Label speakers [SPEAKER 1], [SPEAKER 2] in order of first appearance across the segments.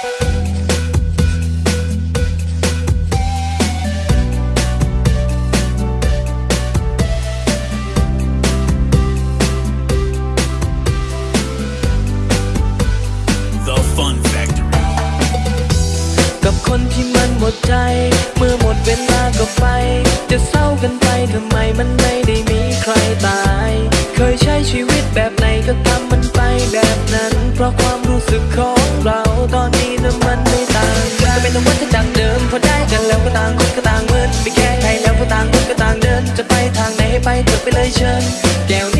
[SPEAKER 1] กับคนที่มันหมดใจ เมื่อหมดเวลาก็ไป จะเศร้ากันไปทำไมมันไม่ได้มีใครตาย เคยใช้ชีวิตแบบไหนก็ทำมันไปแบบนั้น เพราะความรู้สึกของ ไปเธอไปเลยเชิญแก้วนี้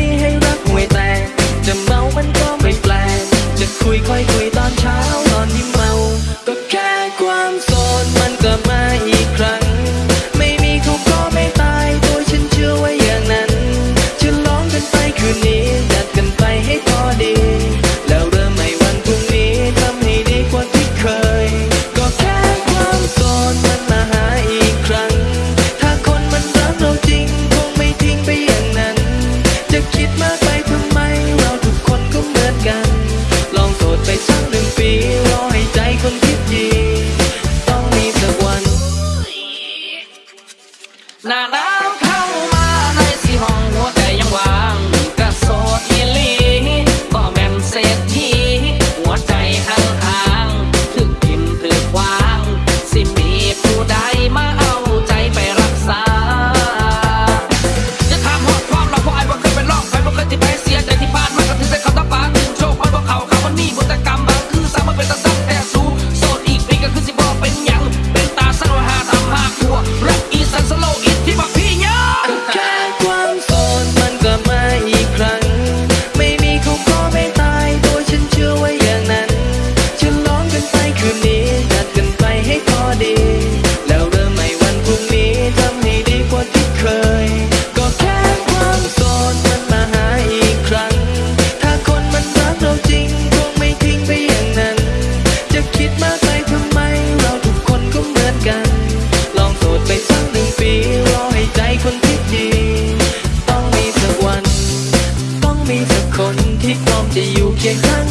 [SPEAKER 1] na na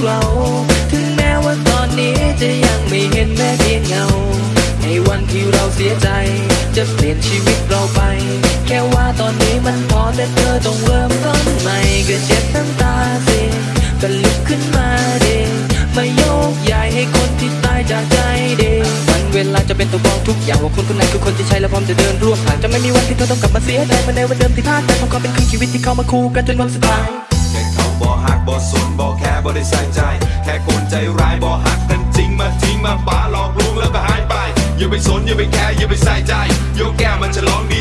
[SPEAKER 1] เรา ถึง
[SPEAKER 2] แม้ว่าตอนนี้
[SPEAKER 1] จะยังไม่เห็นแม้เพียงเงา ในวันที่เราเสียใจ จะเปลี่ยนชีวิตเราไป แค่ว่าตอนนี้มันพอแต่เธอต้องเริ่มต้นใหม่ก็เจ็บน้ำตาสิก็ลุกขึ้นมาเด็กมาโยกใหญ่ให้คนที่ตายจากใจเด็กวันเวลาจะเป็นตัวบอกทุกอย่างว่าคนคนไหนคือคนที่ใช่และพร้อมจะเดินร่วมทางจะไม่มีวันที่เธอต้องกลับมาเสียใจมาในวันเดิมที่พลาดแต่องความเป็นคืนชีวิตที่เข้ามาคู่กันจนวันสุดท้าย
[SPEAKER 3] บ่หักบ่สนบ่แค่บ่ได้ใส่ใจ แค่คนใจร้ายบ่หักกันจริงมาทิ้งมาป้าหลอกลวงแล้วก็หายไป อย่าไปสนอย่าไปแคร์อย่าไปใส่ใจโยกแก้มัน
[SPEAKER 1] ฉลองดี